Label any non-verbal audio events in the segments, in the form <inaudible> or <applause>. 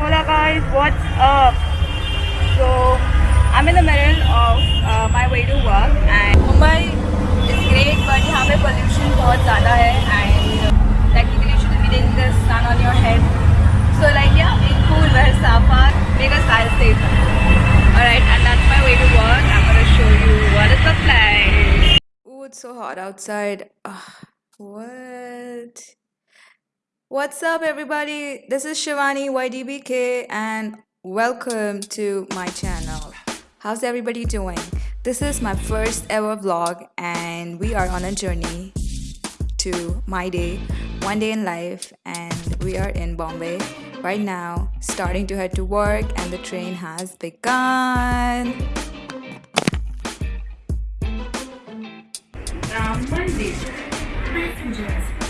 Hola guys, what's up? So I'm in the middle of uh, my way to work and Mumbai is great but यहाँ पे pollution बहुत ज़्यादा है and technically you shouldn't be taking the sun on your head. So like yeah, be cool, wear safa, make a style statement. Alright, and that's my way to work. I'm gonna show you what is the like. Ooh, it's so hot outside. Ugh, what? What's up, everybody? This is Shivani YDBK, and welcome to my channel. How's everybody doing? This is my first ever vlog, and we are on a journey to my day, one day in life, and we are in Bombay right now, starting to head to work, and the train has begun. Monday. Passengers,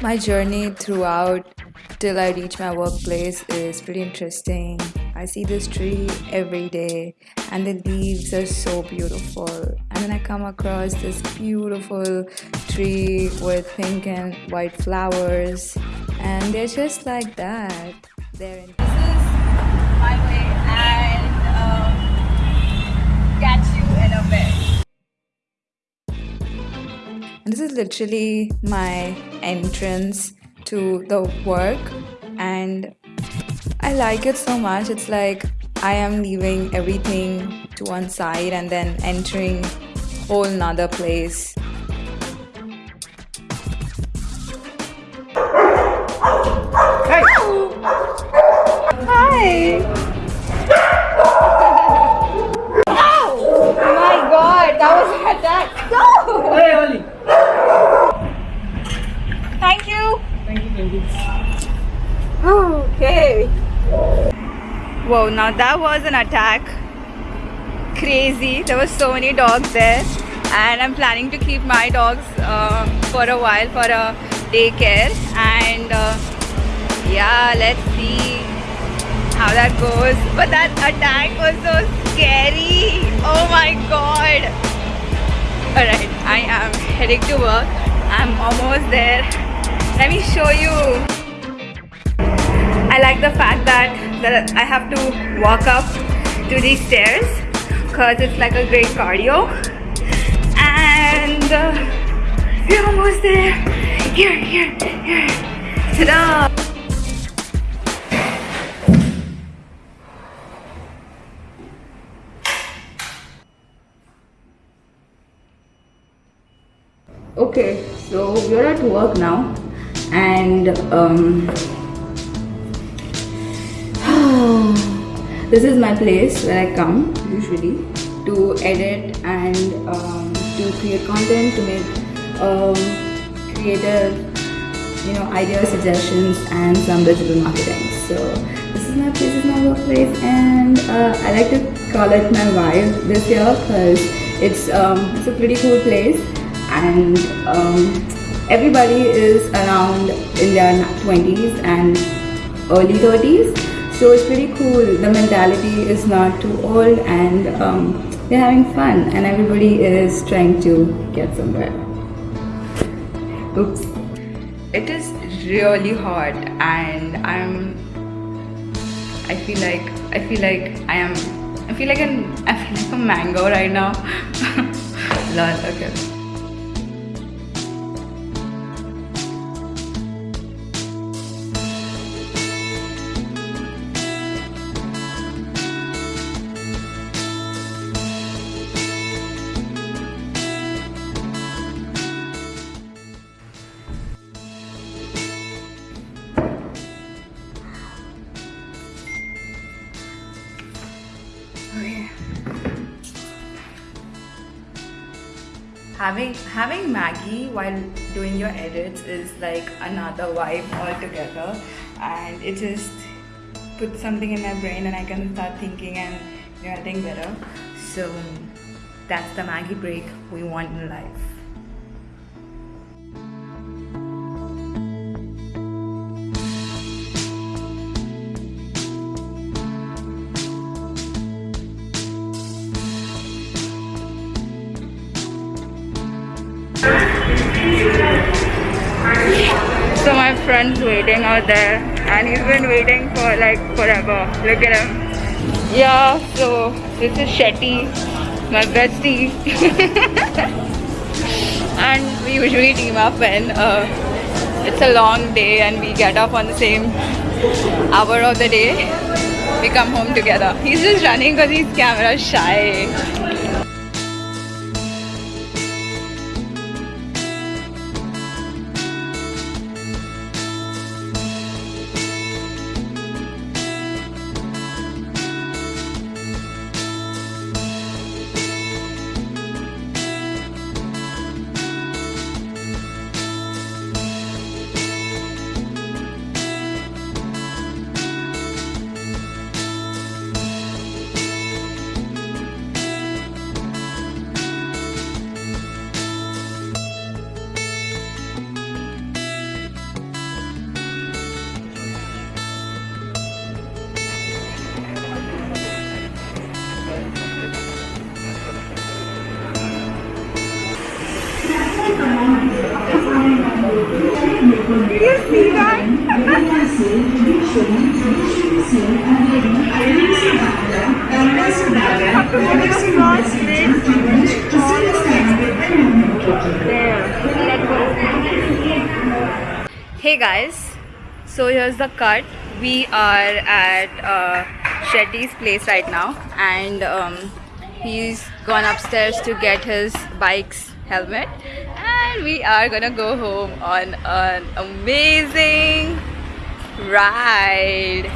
My journey throughout till I reach my workplace is pretty interesting. I see this tree every day, and the leaves are so beautiful. And then I come across this beautiful tree with pink and white flowers, and they're just like that. They're in- this is my way, and um, catch you in a bit. This is literally my entrance to the work, and I like it so much. It's like I am leaving everything to one side and then entering whole nother place. Whoa, now that was an attack. Crazy. There were so many dogs there. And I'm planning to keep my dogs uh, for a while for a daycare. And uh, yeah, let's see how that goes. But that attack was so scary. Oh my god. Alright, I am heading to work. I'm almost there. Let me show you. I like the fact that, that I have to walk up to these stairs because it's like a great cardio. And uh, we're almost there. Here, here, here. Ta-da! Okay, so we're at work now, and um, this is my place where I come usually to edit and um, to create content, to make um, creative, you know, idea suggestions and some digital marketing. So this is my place, this is my workplace, and uh, I like to call it my vibe this year because it's um, it's a pretty cool place and um, everybody is around in their 20s and early 30s so it's pretty cool. The mentality is not too old and um, they're having fun and everybody is trying to get somewhere. Oops. It is really hot and i'm i feel like i feel like i am i feel like an i feel like a mango right now. <laughs> Lol okay having having Maggi while doing your edits is like another vibe altogether, and it just puts something in my brain, and I can start thinking and you know, think better. So that's the Maggi break we want in life. So my friend's waiting out there and he's been waiting for like forever. Look at him. Yeah, so this is Shetty, my bestie. <laughs> and we usually team up when uh, it's a long day and we get up on the same hour of the day. We come home together. He's just running because he's camera shy. Hey guys, so here's the cut. We are at uh, Shetty's place right now, and um, he's gone upstairs to get his bike's helmet, and we are gonna go home on an amazing ride.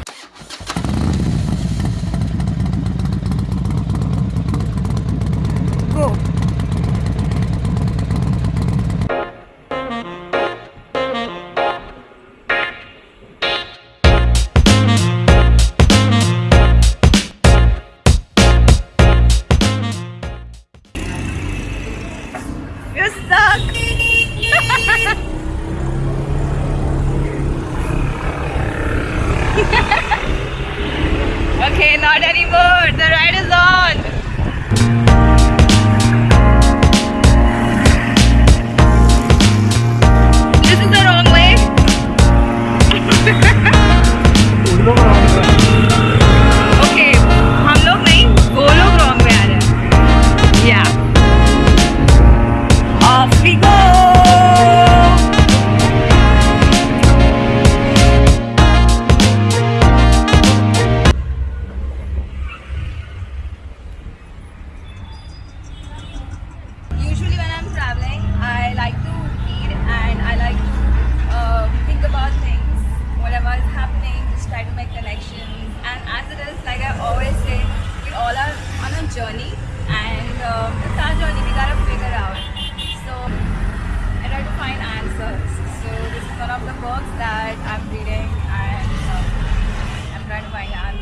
journey and um, it's our journey we gotta figure out. So I try to find answers. So this is one of the books that I'm reading and um, I'm trying to find answers.